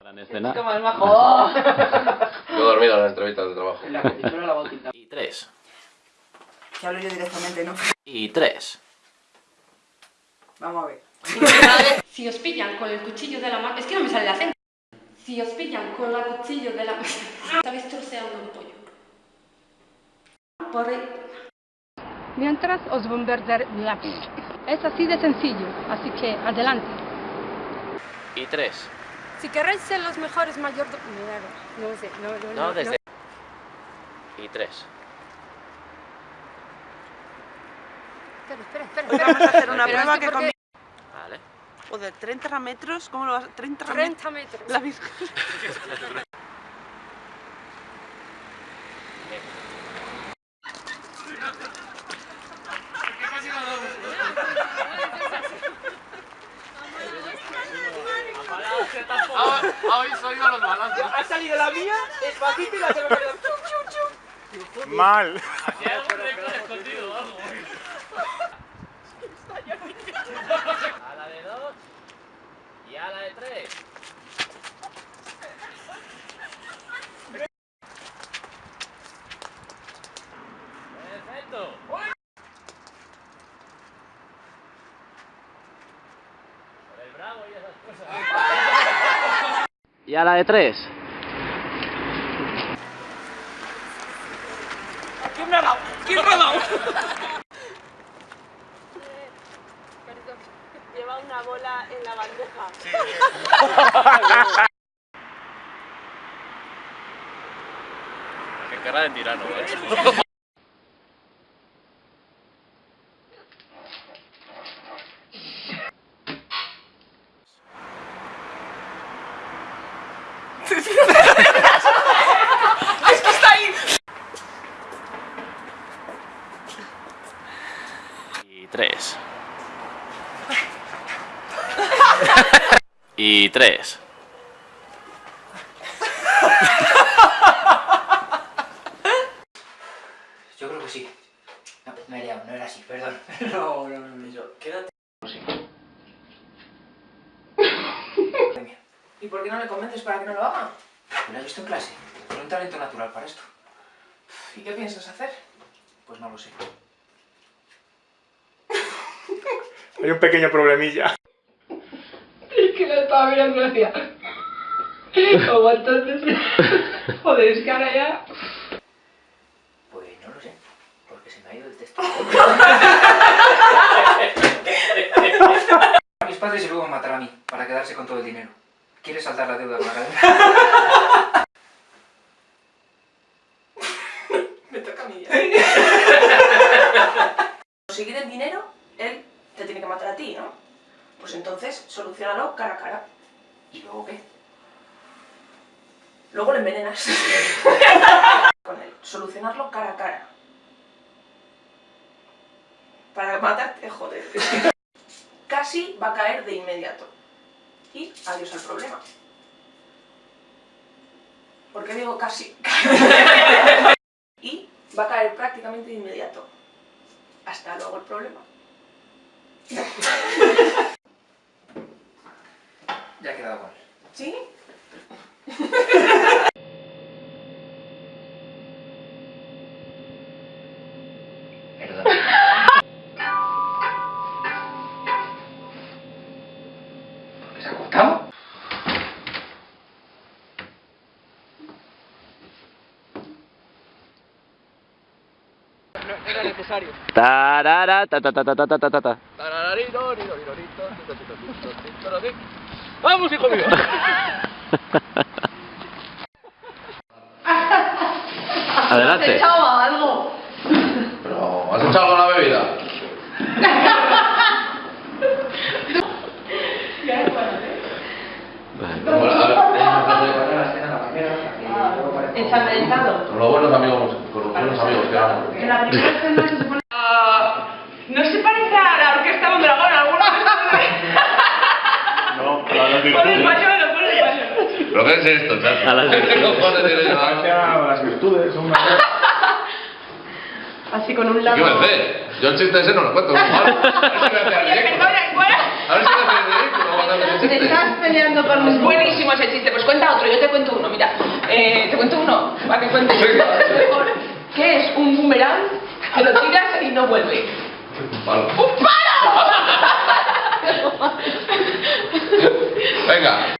Gran escena. Como el majo. Yo he dormido en las entrevistas de trabajo. En la película la botita. Y tres. Que hablo yo directamente, ¿no? Y tres. Vamos a ver. Si os pillan con el cuchillo de la mano... Es que no me sale el acento. Si os pillan con el cuchillo de la mano... Estabais troceando un pollo. Por el... Mientras os bombardear... Es así de sencillo, así que adelante. Y tres. Si queréis ser los mejores mayordomos... No sé, no, no, No, desde... Y tres. Espera, espera, espera. Hoy vamos a hacer una Pero prueba es que que porque- con... Vale. Joder, 30 metros, ¿cómo lo vas a...? 30 metros. 30 metros. La Hoy soy de los balazos. Ha salido la mía, despacito y la tengo que Mal. Aquí hay algún récord escondido o algo. A la de dos y a la de tres. Y a la de tres. ¿Quién me ha dado? ¿Quién me ha dado? Lleva una bola en la bandeja. Qué cara de tirano, macho. ¡Es está ahí! Y tres. y tres. Yo creo que sí. No, me he no era así, perdón. Quédate. Venga, ¿Y por qué no le convences para que no lo haga? ¿lo has visto en clase? Tiene un talento natural para esto. ¿Y qué piensas hacer? Pues no lo sé. Hay un pequeño problemilla. Es que la estaba mirando y decía. Como entonces. Joder, es que ahora ya. Pues no lo sé, porque se me ha ido el texto. a mis padres y luego me matará a mí, para quedarse con todo el dinero. ¿Quieres saltar la deuda la cadena? Me toca a mí ya. Conseguir el dinero, él te tiene que matar a ti, ¿no? Pues entonces, solucionalo cara a cara. ¿Y luego qué? Luego le envenenas. Con él. Solucionarlo cara a cara. Para matarte, joder. Casi va a caer de inmediato. Y adiós al problema. ¿Por qué digo casi? y va a caer prácticamente de inmediato. Hasta luego el problema. Ya he quedado con él. ¿Sí? Era necesario. Tarara, ta ta ta ta ta ta ta ta ta. ¡Vamos, hijo mío! Adelante. algo! Pero, ¿has echado algo en la bebida? a con los buenos amigos, con los buenos amigos que éramos. En la primera escena se supone... ¿No se parece a la orquesta Mondragón alguna No, Pon el pañuelo, pon el pañuelo. ¿Pero qué es esto, chato? A las virtudes son. Así con un ¿Qué lado... me hace? Yo el chiste ese no lo cuento, no, mal. A ver si me hace el ridículo. A ver si me hace el ridículo. Te estás peleando con Es buenísimo ese chiste. Pues cuenta otro, yo te cuento uno, mira. Eh, te cuento uno, para que cuente yo. Mejor. ¿Qué es un boomerang que lo tiras y no vuelve? Palo. ¡Un palo! Venga.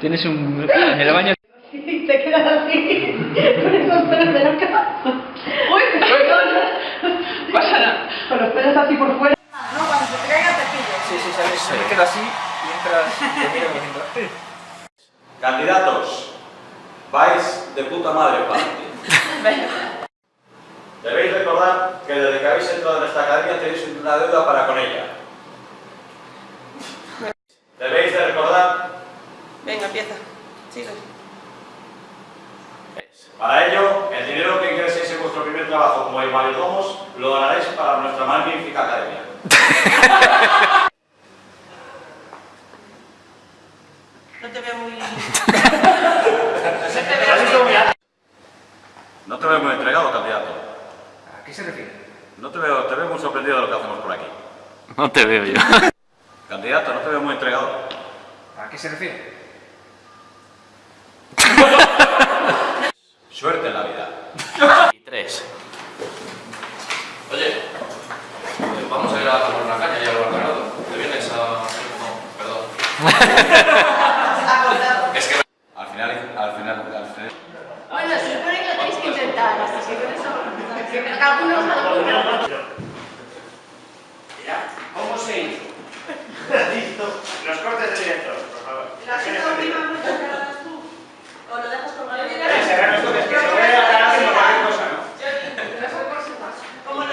Tienes un... En el baño... Y te quedas así, con esos pelos de la cara. ¡Uy! Pasa nada. Con los pelos así por fuera. No, cuando se te caiga te pillo. Sí, sí, sabes. Se me queda así y entras... Te miro diciendo... Candidatos, vais de puta madre para ti. Debéis recordar que desde que habéis entrado en esta academia tenéis una deuda para con ella. Debéis de recordar, Venga, empieza. Sigue. para ello, el dinero que ingreséis en vuestro primer trabajo como mayordomos lo donaréis para nuestra magnífica academia. No te veo muy... No te veo muy entregado, candidato. ¿A qué se refiere? No te veo, te veo muy sorprendido de lo que hacemos por aquí. No te veo yo. Candidato, no te veo muy entregado. ¿A qué se refiere? Suerte en la vida. Y tres. Oye, eh, vamos a ir a tomar una caña y al ganado. ¿Te vienes a...? No, perdón. es que... Al final, al final, al final. Bueno, se supone que lo tenéis que intentar, así que con eso... Algunos, algunos. ¿Cómo se hizo? Los cortes de director, por favor. La segunda última mucho que lo hagas tú. O lo dejas por la vida. Cerrar los cortes, que se vaya a aclarar haciendo cualquier cosa, ¿no? Como lo...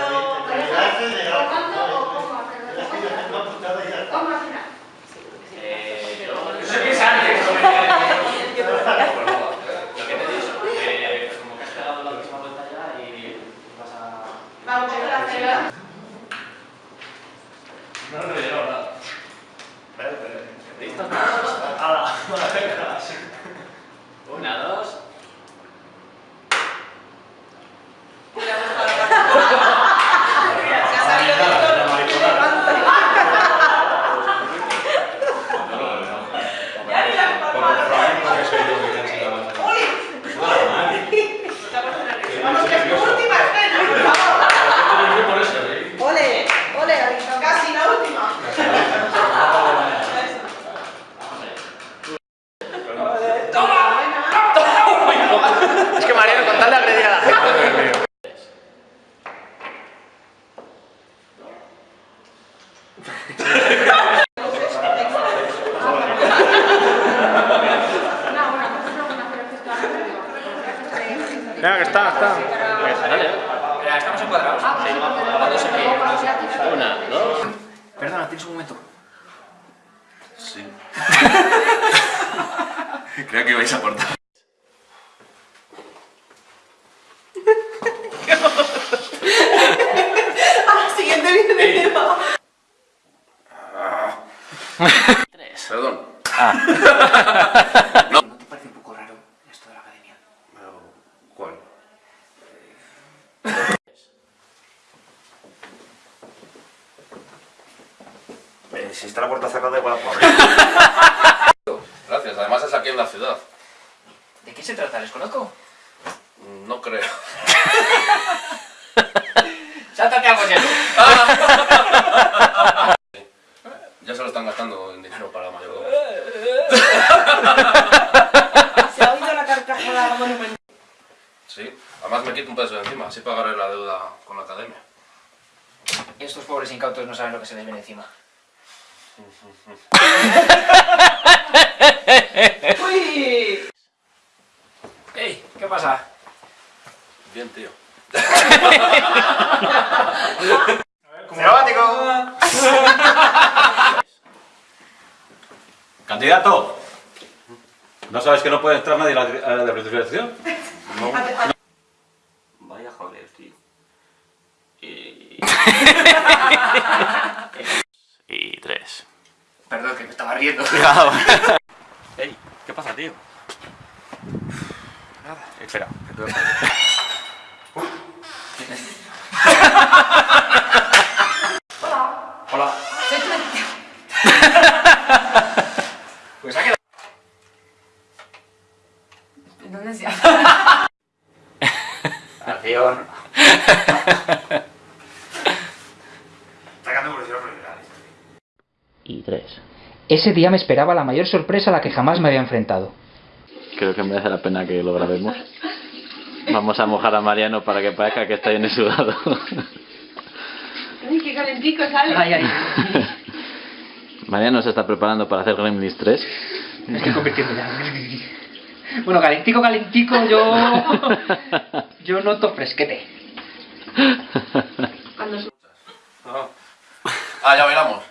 Eh, yo... Eso empieza antes. Lo que te he dicho, que como que has pegado la última vuelta ya y vas a... Vamos a hacer No lo veo, ¿verdad? Espera, espera. ¿Listos todos? Hala, venga. Una, dos... Se ha salido de todo. Ya ni la Vamos, que es tu última escena, por favor. Ole, ole, casi la última. Es que Mariano, con tal de agredir a la gente... Venga, que está, está. Espera, ¿Estamos encuadrados? Sí. Una, dos... Perdona, tienes un momento. Sí. Creo que vais a aportar. Siguiente video. Tres. Perdón. ¿No te parece un poco raro esto de la academia? Pero, ¿Cuál? Eh, si está la puerta cerrada, igual la puedo abrir. Gracias, además es aquí en la ciudad. ¿De qué se trata? ¿Les conozco? No creo. ¡Sáltate a Mollero! Ya se lo están gastando en dinero para mayordomos. Se ha oído la carcajada monumental. Sí, además me quito un peso de encima, así pagaré la deuda con la academia. Estos pobres incautos no saben lo que se les viene encima. ¡Uy! ¡Ey! ¿Qué pasa? Bien, tío. ¡Cinemático! Candidato, ¿no sabes que no puede entrar nadie a la, a la presentación? Vaya Ey, ¿qué pasa, tío? Nada. Espera, que te voy a Hola. Hola. pues ha quedado. ¿Dónde se llama? Acción. Por primero. Y tres. Ese día me esperaba la mayor sorpresa a la que jamás me había enfrentado. Creo que merece la pena que lo grabemos. Vamos a mojar a Mariano para que parezca que está bien sudado. Ay, qué calentico sale. Ay, ay. Mariano se está preparando para hacer Gremlins 3. Me estoy convirtiendo ya. Bueno, calentico, calentico, yo... Yo noto fresquete. Ah, ya bailamos.